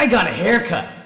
I got a haircut.